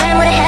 and with a head